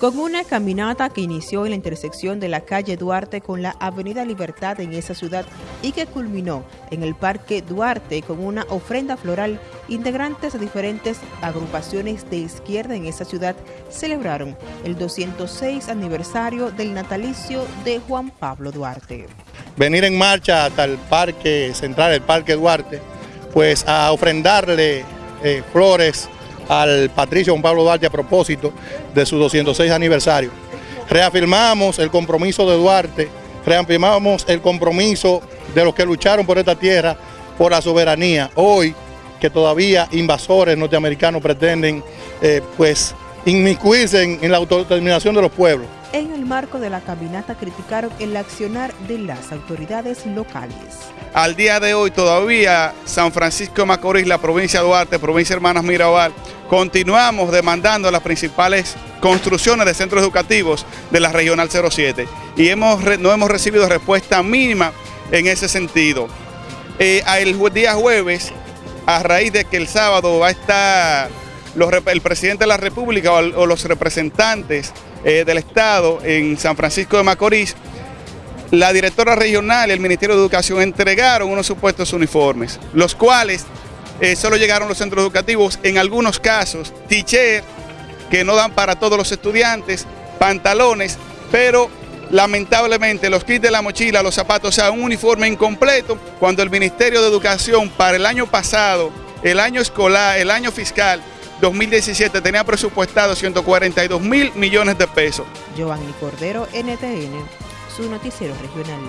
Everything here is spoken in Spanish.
con una caminata que inició en la intersección de la calle Duarte con la Avenida Libertad en esa ciudad y que culminó en el Parque Duarte con una ofrenda floral. Integrantes de diferentes agrupaciones de izquierda en esa ciudad celebraron el 206 aniversario del natalicio de Juan Pablo Duarte. Venir en marcha hasta el Parque Central, el Parque Duarte, pues a ofrendarle eh, flores al Patricio Juan Pablo Duarte a propósito de su 206 aniversario. Reafirmamos el compromiso de Duarte, reafirmamos el compromiso de los que lucharon por esta tierra, por la soberanía. Hoy, que todavía invasores norteamericanos pretenden eh, pues inmiscuirse en, en la autodeterminación de los pueblos en el marco de la caminata criticaron el accionar de las autoridades locales. Al día de hoy todavía San Francisco de Macorís, la provincia de Duarte, provincia Hermanas Mirabal, continuamos demandando las principales construcciones de centros educativos de la Regional 07 y hemos, no hemos recibido respuesta mínima en ese sentido. Eh, el día jueves, a raíz de que el sábado va a estar el presidente de la República o los representantes eh, del Estado en San Francisco de Macorís, la directora regional y el Ministerio de Educación entregaron unos supuestos uniformes, los cuales eh, solo llegaron los centros educativos, en algunos casos, teacher, que no dan para todos los estudiantes, pantalones, pero lamentablemente los kits de la mochila, los zapatos, o sea, un uniforme incompleto, cuando el Ministerio de Educación para el año pasado, el año escolar, el año fiscal, 2017 tenía presupuestado 142 mil millones de pesos. Giovanni Cordero, NTN, su noticiero regional.